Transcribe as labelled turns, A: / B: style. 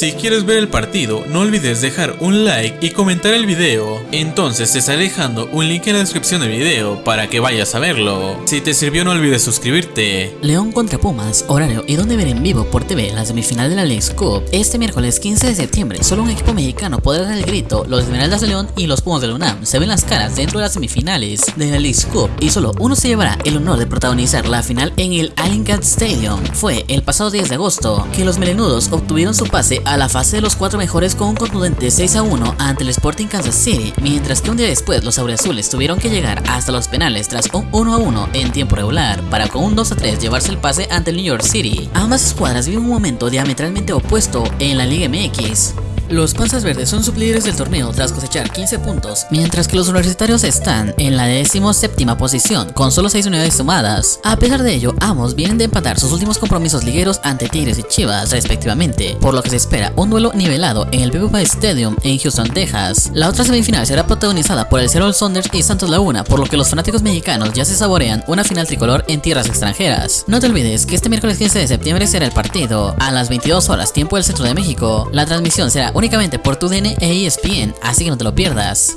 A: Si quieres ver el partido, no olvides dejar un like y comentar el video. Entonces te estaré dejando un link en la descripción del video para que vayas a verlo. Si te sirvió no olvides suscribirte.
B: León contra Pumas, horario y donde ver en vivo por TV la semifinal de la Leagues Cup. Este miércoles 15 de septiembre, solo un equipo mexicano podrá dar el grito. Los Esmeraldas de León y los Pumas de la UNAM se ven las caras dentro de las semifinales de la Leagues Cup y solo uno se llevará el honor de protagonizar la final en el Allencat Stadium. Fue el pasado 10 de agosto que los melenudos obtuvieron su pase a la fase de los cuatro mejores con un contundente 6 a 1 ante el Sporting Kansas City, mientras que un día después los azules tuvieron que llegar hasta los penales tras un 1 a 1 en tiempo regular para con un 2 a 3 llevarse el pase ante el New York City. Ambas escuadras viven un momento diametralmente opuesto en la Liga MX. Los Panzas Verdes son sublíderes del torneo tras cosechar 15 puntos, mientras que los universitarios están en la 17 posición con solo 6 unidades sumadas. A pesar de ello, ambos vienen de empatar sus últimos compromisos ligueros ante Tigres y Chivas respectivamente, por lo que se espera un duelo nivelado en el BB Stadium en Houston, Texas. La otra semifinal será protagonizada por el Seattle Saunders y Santos Laguna, por lo que los fanáticos mexicanos ya se saborean una final tricolor en tierras extranjeras. No te olvides que este miércoles 15 de septiembre será el partido, a las 22 horas tiempo del centro de México. La transmisión será únicamente por tu DN e ESPN, así que no te lo pierdas.